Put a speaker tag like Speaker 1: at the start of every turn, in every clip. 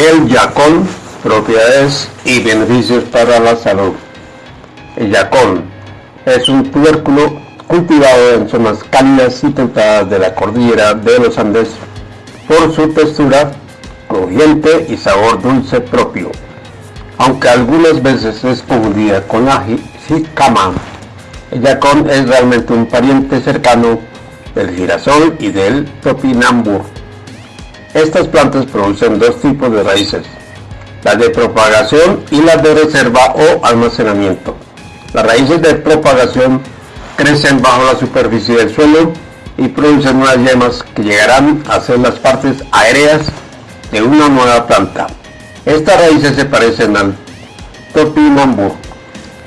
Speaker 1: Yacón, propiedades y beneficios para la salud. El yacón es un tubérculo cultivado en zonas cálidas y templadas de la cordillera de los Andes por su textura crujiente y sabor dulce propio, aunque algunas veces es confundida con la jicama. El yacón es realmente un pariente cercano del girasol y del topinambur. Estas plantas producen dos tipos de raíces, las de propagación y las de reserva o almacenamiento. Las raíces de propagación crecen bajo la superficie del suelo y producen unas yemas que llegarán a ser las partes aéreas de una nueva planta. Estas raíces se parecen al topinambur.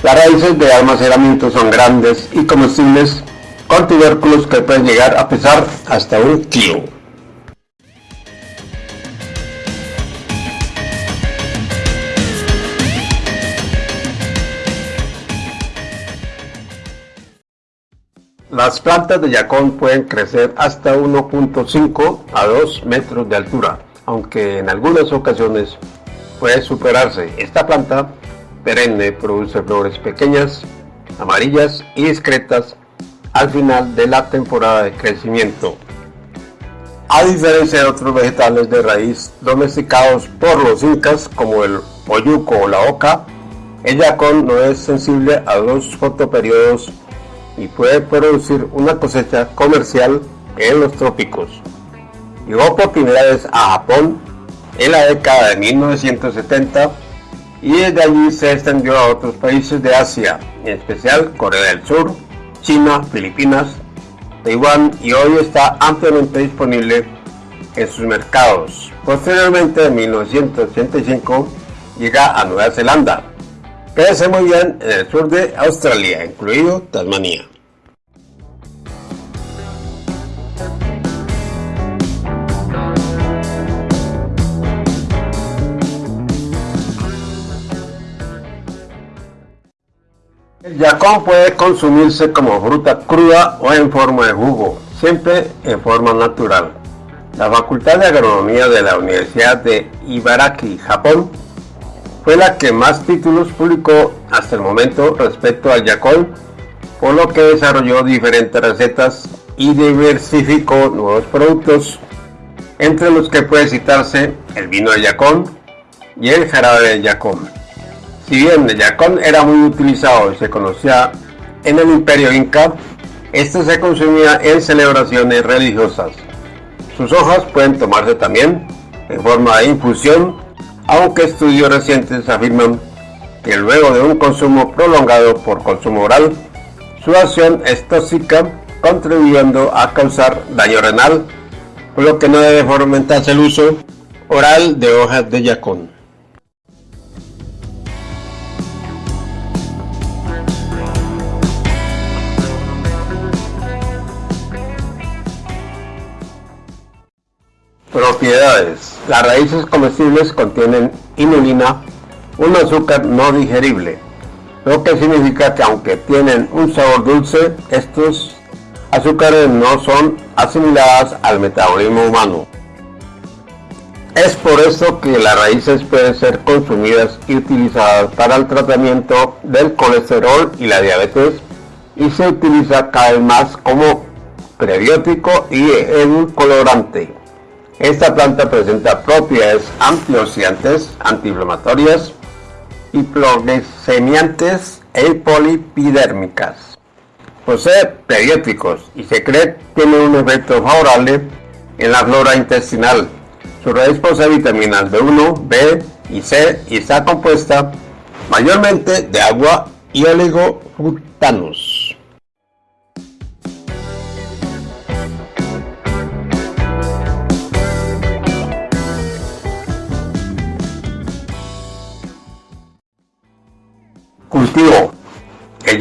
Speaker 1: Las raíces de almacenamiento son grandes y comestibles con tubérculos que pueden llegar a pesar hasta un kilo. Las plantas de yacón pueden crecer hasta 1.5 a 2 metros de altura, aunque en algunas ocasiones puede superarse. Esta planta perenne produce flores pequeñas, amarillas y discretas al final de la temporada de crecimiento. A diferencia de otros vegetales de raíz domesticados por los incas como el oyuco o la oca, el yacón no es sensible a los fotoperiodos y puede producir una cosecha comercial en los trópicos. Llegó por primera vez a Japón en la década de 1970 y desde allí se extendió a otros países de Asia, en especial Corea del Sur, China, Filipinas, Taiwán y hoy está ampliamente disponible en sus mercados. Posteriormente, en 1985, llega a Nueva Zelanda, Crece muy bien en el sur de Australia, incluido Tasmania. El yacón puede consumirse como fruta cruda o en forma de jugo, siempre en forma natural. La Facultad de Agronomía de la Universidad de Ibaraki, Japón, fue la que más títulos publicó hasta el momento respecto al Yacón, por lo que desarrolló diferentes recetas y diversificó nuevos productos, entre los que puede citarse el vino de Yacón y el jarabe de Yacón. Si bien el Yacón era muy utilizado y se conocía en el imperio inca, este se consumía en celebraciones religiosas. Sus hojas pueden tomarse también en forma de infusión aunque estudios recientes afirman que luego de un consumo prolongado por consumo oral, su acción es tóxica, contribuyendo a causar daño renal, por lo que no debe fomentarse el uso oral de hojas de yacón. Propiedades. Las raíces comestibles contienen inulina, un azúcar no digerible, lo que significa que aunque tienen un sabor dulce, estos azúcares no son asimiladas al metabolismo humano. Es por eso que las raíces pueden ser consumidas y utilizadas para el tratamiento del colesterol y la diabetes y se utiliza cada vez más como prebiótico y colorante. Esta planta presenta propiedades antioxidantes, antiinflamatorias, hipoglicemiantes e polipidérmicas. Posee prebióticos y se cree tiene un efecto favorable en la flora intestinal. Su raíz posee vitaminas B1, B y C y está compuesta mayormente de agua y oligofrutanos.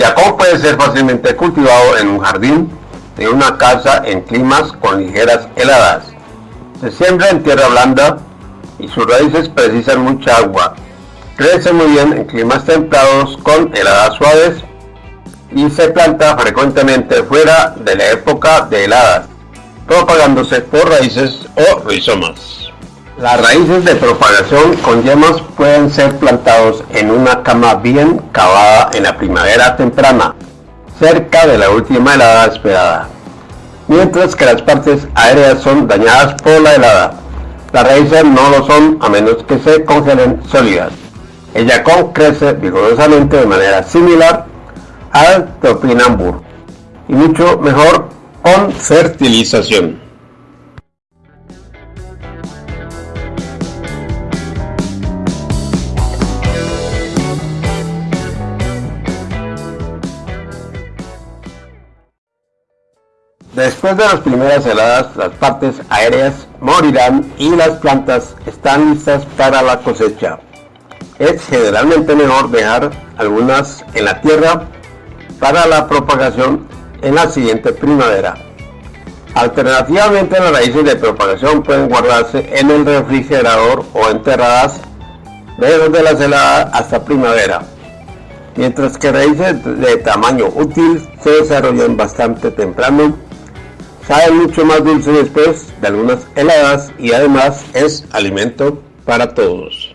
Speaker 1: Yacón puede ser fácilmente cultivado en un jardín de una casa en climas con ligeras heladas. Se siembra en tierra blanda y sus raíces precisan mucha agua. Crece muy bien en climas templados con heladas suaves y se planta frecuentemente fuera de la época de heladas, propagándose por raíces o rizomas. Las raíces de propagación con yemas pueden ser plantados en una cama bien cavada en la primavera temprana, cerca de la última helada esperada, mientras que las partes aéreas son dañadas por la helada. Las raíces no lo son a menos que se congelen sólidas. El yacón crece vigorosamente de manera similar al topinambur y mucho mejor con fertilización. Después de las primeras heladas, las partes aéreas morirán y las plantas están listas para la cosecha. Es generalmente mejor dejar algunas en la tierra para la propagación en la siguiente primavera. Alternativamente las raíces de propagación pueden guardarse en el refrigerador o enterradas desde la heladas hasta primavera, mientras que raíces de tamaño útil se desarrollan bastante temprano sabe mucho más dulce después de algunas heladas y además es alimento para todos.